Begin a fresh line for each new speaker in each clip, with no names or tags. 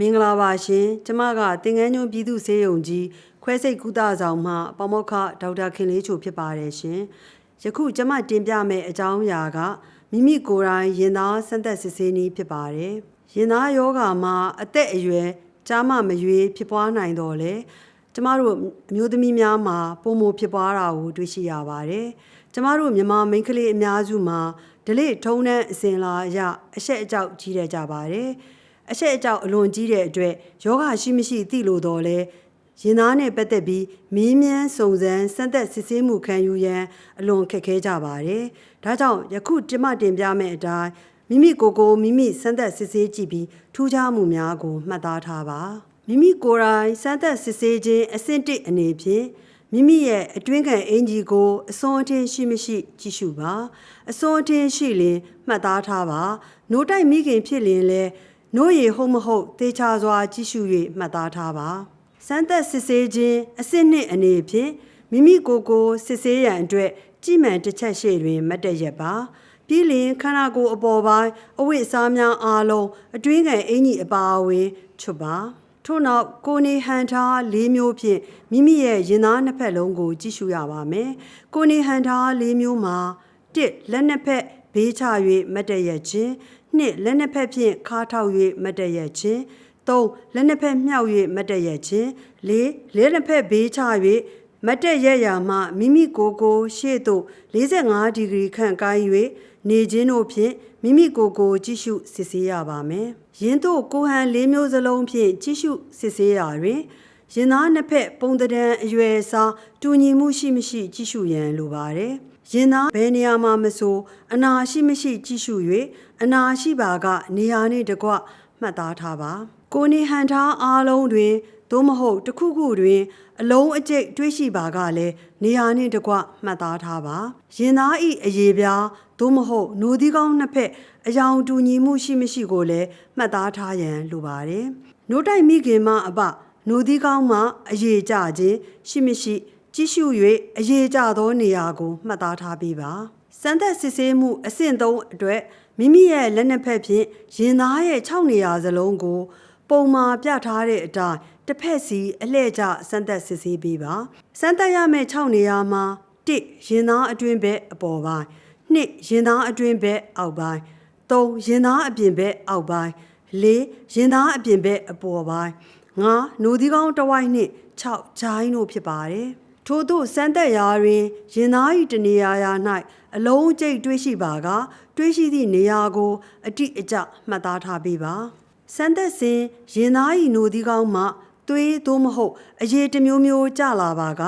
မင်္ဂလာပါရှင်ကျမကတင်ငန်းညွန့်ပြည်သူ့ဆေးရုံကြီးခွဲစိတ်ကုသဆောင်မှပမောက္ခဒေါက်တာခင်လေးချိုဖြစ်ပါတယ်ရှင်ယခုကျမတင်ပြမယ့်အကြောင်းအရာကမိမိကိုယ်တိုင်ရင်သားဆန်းသက်စစ်ဆေးနည်းဖြစ်ပါတယ်ရင်သားယောဂါမှာအသက်အရွယ်ကြားမမရွေးဖြစ်ပွားနိုင်တော့လေကျမတို့အမျိုးသမီးများမှာပုံမဖြစ်ပွားတာကိုတွေ့ရှိရပါတယ်ကျမတို့မြန်မာမိန်းကလေးအများစုမှာဒလိထုံးနှံအစဉ်လာအရအဆက်အကြောက်ကြီးရကြပါတယ် အဆက်အကြောက်အလွန်ကြီးတဲ့အတွက်ယောဂရှိမရှိသိလို့တော့လဲရင်သားနဲ့ပတ်သက်ပြီးမင်းမြန်းစုံစမ်းစမ်းသက်စစ်ဆေးမှုခံယူရန်အလွန်ခက်ခဲကြပါတယ်။ဒါကြောင့်ယခုကျမတင်ပြမယ့်အတိုင်းမိမိကိုယ်ကိုမိမိစမ်းသက်စစ်ဆေးကြည့်ပြီးထူးခြားမှုများကိုမှတ်သားထားပါ။မိမိကိုယ်တိုင်စမ်းသက်စစ်ဆေးခြင်းအဆင့်တစ်အနေဖြင့်မိမိရဲ့အတွင်းခံအင်ဂျီကိုအစွန်အထင်းရှိမရှိ ကြည့်ရှုပါအစွန်အထင်းရှိရင်မှတ်သားထားပါနိုးတိုက်မိခင်ဖြစ်ရင်လည်း နို့ရည်ဟုတ်မဟုတ်သေချာစွာကြည့်ရှု၍မှတ်သားထားပါစမ်းသက်စစ်ဆေးခြင်းအဆင့်နှစ်အနေဖြင့်မိမိကိုယ်ကိုစစ်ဆေးရန်အတွက်ကြည်မှန်တစ်ချက်ရှေ့တွင်မတ်တရက်ပါပြီးလင်ခန္ဓာကိုယ်အပေါ်ပိုင်းအဝိအစားများအားလုံးအတွင်းခံအင်ကြီးအပါအဝင်ချွတ်ပါထို့နောက်ကိုနေဟန်ထား၄မျိုးဖြင့်မိမိရဲ့ရင်သားနှစ်ဖက်လုံးကို ကြည့်ရှုရပါမယ်။ကိုနေဟန်ထား၄မျိုးမှာ၁လက်နှစ်ဖက်ဘေးချ၍မတ်တရက်ခြင်း၂လက်နှစ်ဖက်ဖြင့်ခါထောက်၍မတ်တရက်ခြင်း၃လက်နှစ်ဖက်မြောက်၍မတ်တရက်ခြင်း၄လက်နှစ်ဖက်ဘေးချ၍မတ်တက်ရက်ရာမှမိမိကိုယ်ကိုရှေ့သို့45ဒီဂရီခန့်ကိုင်း၍နေခြင်းတို့ဖြင့်မိမိကိုယ်ကိုကြည့်ရှုစစ်ဆေးရပါမယ်။ယင်းတို့ကိုဟန်၄မျိုးစလုံးဖြင့်ကြည့်ရှုစစ်ဆေးရာတွင်ရင်သားနှစ်ဖက်ပုံတံအရွယ်အစားတူညီမှုရှိမရှိကြည့်ရှုရန်လိုပါတယ်။ ရင်သားဘယ်နေရာမှာမဆိုအနာရှိမရှိကြည့်ရှု၍အနာရှိပါကနေရာနှင့်တကွမှတ်သားထားပါ။ကိုနေဟန်ထားအားလုံးတွင်သို့မဟုတ်တစ်ခုခုတွင် အလုံးအကျိတ်တွေးရှိပါကလည်းနေရာနှင့်တကွမှတ်သားထားပါရင်သားဤအရေးပြားသို့မဟုတ်နိုဒီကောင်းနှစ်ဖက်အယောင်တူညီမှုရှိမရှိကိုလည်းမှတ်သားထားရန်လိုပါတယ်နိုးတိုက်မိခင်မအပနိုဒီကောင်းမှအရေးကြခြင်းရှိမရှိ ကြည့်ရှု၍အရေးကြသောနေရာကိုမှတ်သားထားပေးပါစမ်းသက်စစ်ဆေးမှုအဆင့်3အတွက်မိမိရဲ့လက်နှစ်ဖက်ဖြင့်ရင်သားရဲ့6နေရာစလုံးကို ပုံမာပြထားတဲ့အတိုင်းတစ်ဖက်စီအလှည့်ကျစမ်းသက်စစ်ဆေးပေးပါစမ်းသက်ရမယ့်6နေရာမှာ1ရင်သားအတွင်းဘက်အပေါ်ပိုင်း2ရင်သားအတွင်းဘက်အောက်ပိုင်း3ရင်သားအပြင်ဘက်အောက်ပိုင်း4ရင်သားအပြင်ဘက်အပေါ်ပိုင်း5နိုဒီကောင်းတဝိုက်နှင့်6ဂျိုင်းတို့ဖြစ်ပါတယ် ထို့သို့စမ်းသက်ရာတွင်ရင်သား၏တနေရာရာ၌အလုံးကျိတ်တွေးရှိပါကတွေးရှိသည့်နေရာကို အတိအကျမှတ်သားထားပေးပါစမ်းသက်စဉ်ရင်သားဤနိုဒီကောင်းမှသွေးသို့မဟုတ်အရေးတစ်မျိုးမျိုးကြလာပါက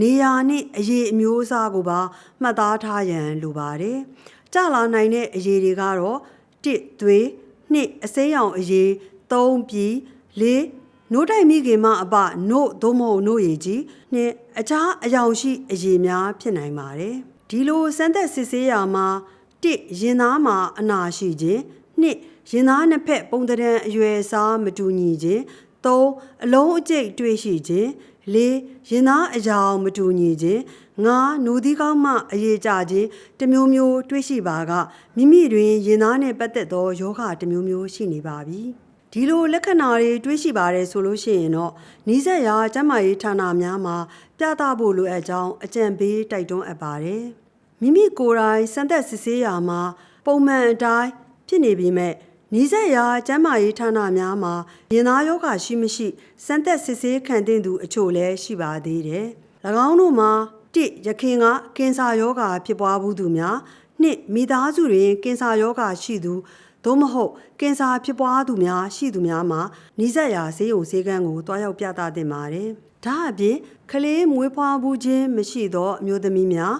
နေရာနှင့်အရေးအမျိုးအစားကိုပါမှတ်သားထားရန်လိုပါတယ်။ကြလာနိုင်တဲ့အရေးတွေကတော့1သွေး2အစိမ်းရောင်အရေး3ပြီး4 နို့တိုက်မိခင်မှအပနို့သို့မဟုတ်နို့ရည်ကြီးနှင့်အခြားအယောင်ရှိအရေးများဖြစ်နိုင်ပါတယ်။ဒီလိုစမ်းသက်စစ်ဆေးရာမှာ1ရင်သားမှာအနာရှိခြင်း2ရင်သားနှစ်ဖက်ပုံတံအရွယ်အစားမတူညီခြင်း3အလုံးအကျိတ်တွေ့ရှိခြင်း4ရင်သားအယောင်မတူညီခြင်း5နူသီးကောင်းမှအရေးကြခြင်းတမျိုးမျိုးတွေ့ရှိပါကမိမိတွင်ရင်သားနှင့်ပတ်သက်သောယောဂတမျိုးမျိုးရှိနေပါပြီ ဒီလိုလက္ခဏာတွေတွေးရှိပါတယ်ဆိုလို့ရှိရင်တော့နီးစပ်ရာကျန်းမာရေးဌာနများမှာပြသဖို့လိုအပ်ကြောင်းအကြံပေးတိုက်တွန်းအပ်ပါတယ်မိမိကိုယ်တိုင်စမ်းသပ်စစ်ဆေးရာမှာပုံမှန်အတိုင်းဖြစ်နေပြီမဲ့နီးစပ်ရာကျန်းမာရေးဌာနများမှာရင်သားယောဂရှိမရှိစမ်းသက်စစ်ဆေးခံသင့်သူအချို့လည်းရှိပါသေးတယ်။၎င်းတို့မှာ၁ရခင်ကကင်ဆာယောဂဖြစ်ပွားမှုသူများ၂မိသားစုတွင်ကင်ဆာယောဂရှိသူ သို့မဟုတ်ကင်ဆာဖြစ်ပွားသူများရှိသူများမှာနီးစပ်ရာဆေးရုံဆေးကန်းကိုတွားရောက်ပြသသင့်ပါတယ်။ဒါအပြင်ကလေးမွေးဖွားမှုခြင်းမရှိသောအမျိုးသမီးများ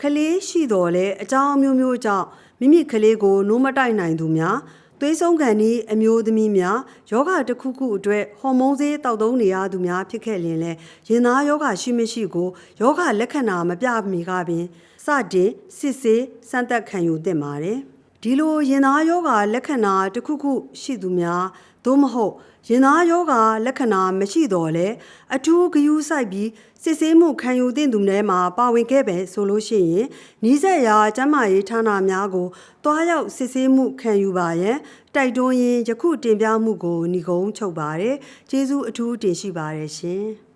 ကလေးရှိတော်လဲအကြောင်းမျိုးမျိုးကြောင့်မိမိကလေးကိုနိုးမတိုက်နိုင်သူများသွေးဆုံးခံဤအမျိုးသမီးများယောဂတစ်ခုခုအတွက်ဟော်မုန်းဆေးတောက်သုံးနေရသူများဖြစ်ခဲ့ရင်လည်းရင်သားယောဂရှိမရှိကိုယောဂလက္ခဏာမပြမီကပင်စတင်စစ်ဆေးစမ်းသပ်ခံယူသင့်ပါတယ် ဒီလိုရင်သားယောဂလက္ခဏာတစ်ခုခုရှိသူများသို့မဟုတ်ရင်သားယောဂလက္ခဏာမရှိတော့လဲအထူးဂယုစိုက်ပြီးစစ်ဆေးမှုခံယူသင့်သူတွေမှာပါဝင်ခဲ့ပဲဆိုလို့ရှိရင်နီးစပ်ရာကျန်းမာရေးဌာနများကိုတွားရောက်စစ်ဆေးမှုခံယူပါရန်တိုက်တွန်းရင်းယခုတင်ပြမှုကိုညီကုန်းချုပ်ပါတယ်ကျေးဇူးအထူးတင်ရှိပါတယ်ရှင်